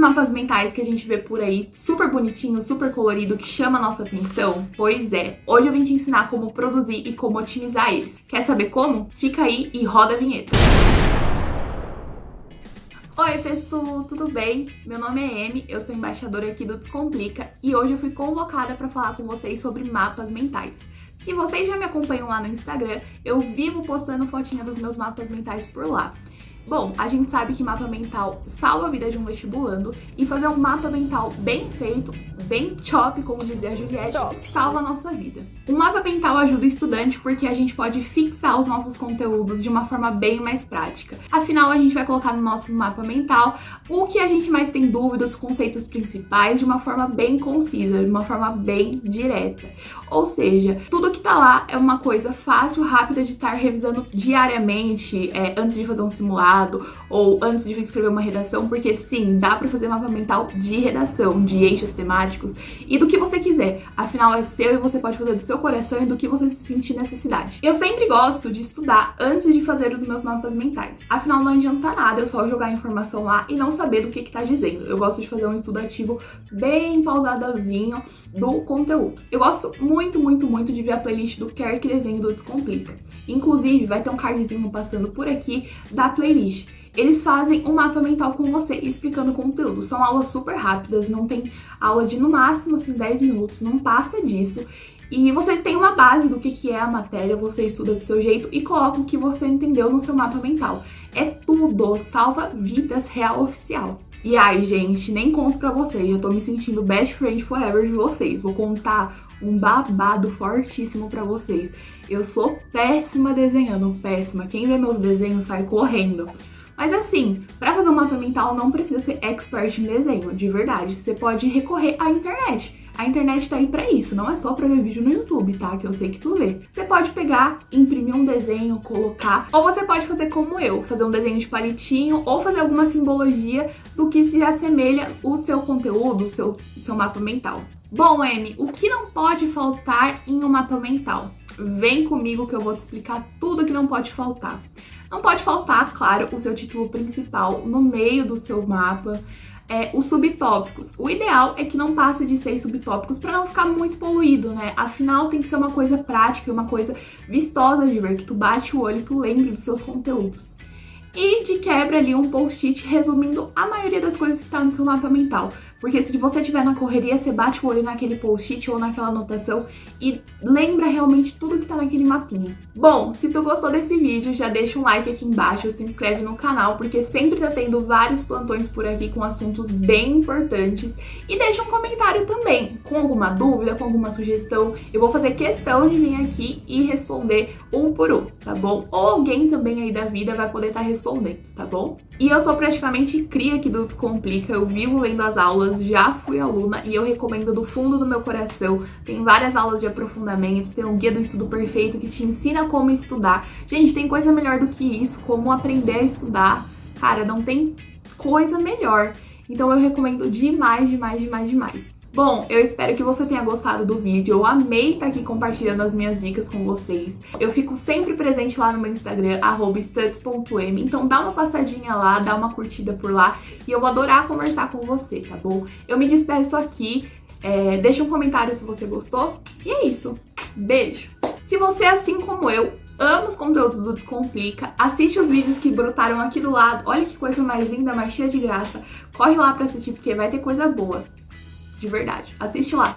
mapas mentais que a gente vê por aí, super bonitinho, super colorido, que chama a nossa atenção? Pois é, hoje eu vim te ensinar como produzir e como otimizar eles. Quer saber como? Fica aí e roda a vinheta. Oi pessoal, tudo bem? Meu nome é Amy, eu sou embaixadora aqui do Descomplica e hoje eu fui convocada para falar com vocês sobre mapas mentais. Se vocês já me acompanham lá no Instagram, eu vivo postando fotinha dos meus mapas mentais por lá. Bom, a gente sabe que mapa mental salva a vida de um vestibulando e fazer um mapa mental bem feito, bem chop, como dizia a Juliette, chop. salva a nossa vida. Um mapa mental ajuda o estudante porque a gente pode fixar os nossos conteúdos de uma forma bem mais prática. Afinal, a gente vai colocar no nosso mapa mental o que a gente mais tem dúvidas, os conceitos principais, de uma forma bem concisa, de uma forma bem direta. Ou seja, tudo que tá lá é uma coisa fácil, rápida de estar revisando diariamente, é, antes de fazer um simulado, ou antes de escrever uma redação, porque sim, dá para fazer mapa mental de redação, de eixos temáticos e do que você quiser. Afinal, é seu e você pode fazer do seu coração e do que você se sentir necessidade. Eu sempre gosto de estudar antes de fazer os meus mapas mentais. Afinal, não adianta nada eu só jogar a informação lá e não saber do que que tá dizendo. Eu gosto de fazer um estudo ativo bem pausadozinho do conteúdo. Eu gosto muito, muito, muito de ver a playlist do Quer Que Desenho do Descomplica. Inclusive, vai ter um cardzinho passando por aqui da playlist Eles fazem um mapa mental com você explicando o conteúdo. São aulas super rápidas, não tem aula de no máximo assim 10 minutos, não passa disso. E você tem uma base do que, que é a matéria, você estuda do seu jeito e coloca o que você entendeu no seu mapa mental. É tudo, salva vidas real oficial. E ai, gente, nem conto pra vocês, eu tô me sentindo best friend forever de vocês. Vou contar um babado fortíssimo pra vocês. Eu sou péssima desenhando, péssima. Quem vê meus desenhos sai correndo. Mas assim, para fazer um mapa mental não precisa ser expert em desenho, de verdade. Você pode recorrer à internet. A internet tá aí pra isso, não é só pra ver vídeo no YouTube, tá? Que eu sei que tu vê. Você pode pegar, imprimir um desenho, colocar, ou você pode fazer como eu, fazer um desenho de palitinho ou fazer alguma simbologia do que se assemelha o seu conteúdo, o seu, seu mapa mental. Bom, Amy, o que não pode faltar em um mapa mental? Vem comigo que eu vou te explicar tudo que não pode faltar. Não pode faltar, claro, o seu título principal no meio do seu mapa, é, os subtópicos. O ideal é que não passe de seis subtópicos para não ficar muito poluído, né? Afinal, tem que ser uma coisa prática, uma coisa vistosa de ver, que tu bate o olho e tu lembre dos seus conteúdos. E de quebra ali um post-it resumindo a maioria das coisas que tá no seu mapa mental. Porque se você estiver na correria, você bate o olho naquele post-it ou naquela anotação e lembra realmente tudo que tá naquele mapinha. Bom, se tu gostou desse vídeo, já deixa um like aqui embaixo, se inscreve no canal, porque sempre tá tendo vários plantões por aqui com assuntos bem importantes. E deixa um comentário também, com alguma dúvida, com alguma sugestão. Eu vou fazer questão de vir aqui e responder um por um, tá bom? Ou alguém também aí da vida vai poder estar tá respondendo, tá bom? E eu sou praticamente cria aqui do Descomplica, eu vivo lendo as aulas, já fui aluna e eu recomendo do fundo do meu coração. Tem várias aulas de aprofundamento, tem um guia do estudo perfeito que te ensina como estudar. Gente, tem coisa melhor do que isso, como aprender a estudar. Cara, não tem coisa melhor. Então eu recomendo demais, demais, demais, demais. Bom, eu espero que você tenha gostado do vídeo, eu amei estar aqui compartilhando as minhas dicas com vocês. Eu fico sempre presente lá no meu Instagram, studs.m, então dá uma passadinha lá, dá uma curtida por lá e eu vou adorar conversar com você, tá bom? Eu me despeço aqui, é, deixa um comentário se você gostou e é isso. Beijo! Se você, assim como eu, ama os conteúdos do Descomplica, assiste os vídeos que brotaram aqui do lado, olha que coisa mais linda, mais cheia de graça, corre lá pra assistir porque vai ter coisa boa de verdade. Assiste lá.